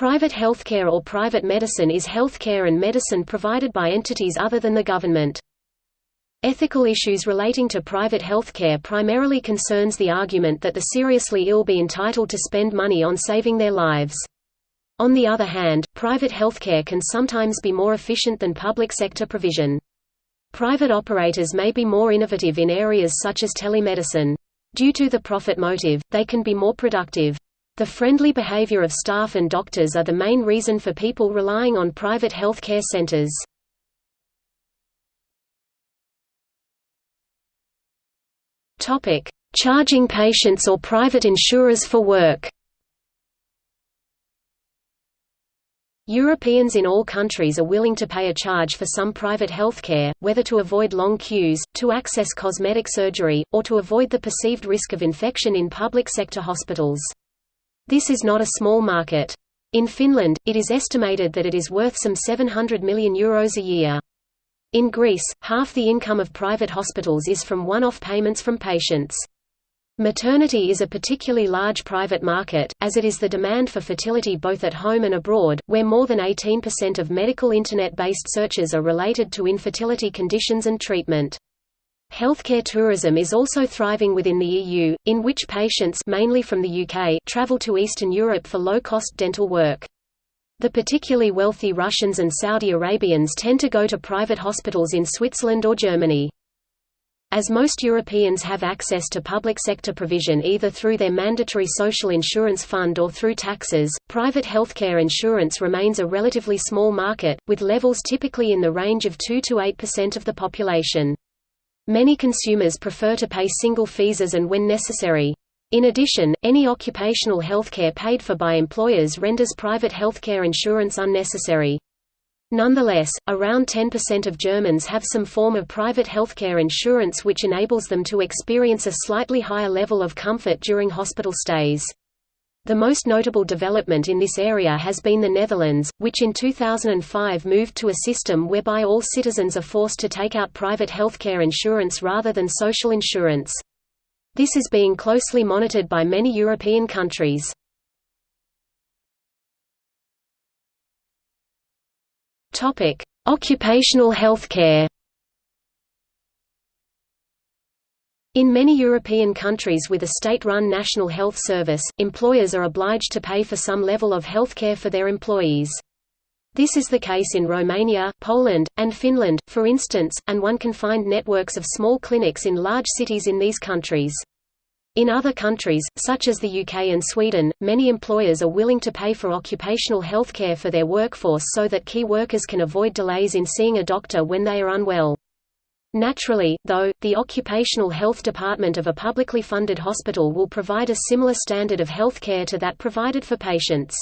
Private healthcare or private medicine is healthcare and medicine provided by entities other than the government. Ethical issues relating to private healthcare primarily concerns the argument that the seriously ill be entitled to spend money on saving their lives. On the other hand, private healthcare can sometimes be more efficient than public sector provision. Private operators may be more innovative in areas such as telemedicine. Due to the profit motive, they can be more productive. The friendly behavior of staff and doctors are the main reason for people relying on private health care centers. Charging patients or private insurers for work Europeans in all countries are willing to pay a charge for some private healthcare, whether to avoid long queues, to access cosmetic surgery, or to avoid the perceived risk of infection in public sector hospitals. This is not a small market. In Finland, it is estimated that it is worth some 700 million euros a year. In Greece, half the income of private hospitals is from one-off payments from patients. Maternity is a particularly large private market, as it is the demand for fertility both at home and abroad, where more than 18% of medical Internet-based searches are related to infertility conditions and treatment. Healthcare tourism is also thriving within the EU, in which patients mainly from the UK travel to Eastern Europe for low-cost dental work. The particularly wealthy Russians and Saudi Arabians tend to go to private hospitals in Switzerland or Germany. As most Europeans have access to public sector provision either through their mandatory social insurance fund or through taxes, private healthcare insurance remains a relatively small market, with levels typically in the range of 2 to 8% of the population. Many consumers prefer to pay single fees as and when necessary. In addition, any occupational healthcare paid for by employers renders private healthcare insurance unnecessary. Nonetheless, around 10% of Germans have some form of private healthcare insurance which enables them to experience a slightly higher level of comfort during hospital stays. The most notable development in this area has been the Netherlands, which in 2005 moved to a system whereby all citizens are forced to take out private healthcare insurance rather than social insurance. This is being closely monitored by many European countries. Occupational health care. In many European countries with a state-run national health service, employers are obliged to pay for some level of health care for their employees. This is the case in Romania, Poland, and Finland, for instance, and one can find networks of small clinics in large cities in these countries. In other countries, such as the UK and Sweden, many employers are willing to pay for occupational health care for their workforce so that key workers can avoid delays in seeing a doctor when they are unwell. Naturally, though, the occupational health department of a publicly funded hospital will provide a similar standard of health care to that provided for patients.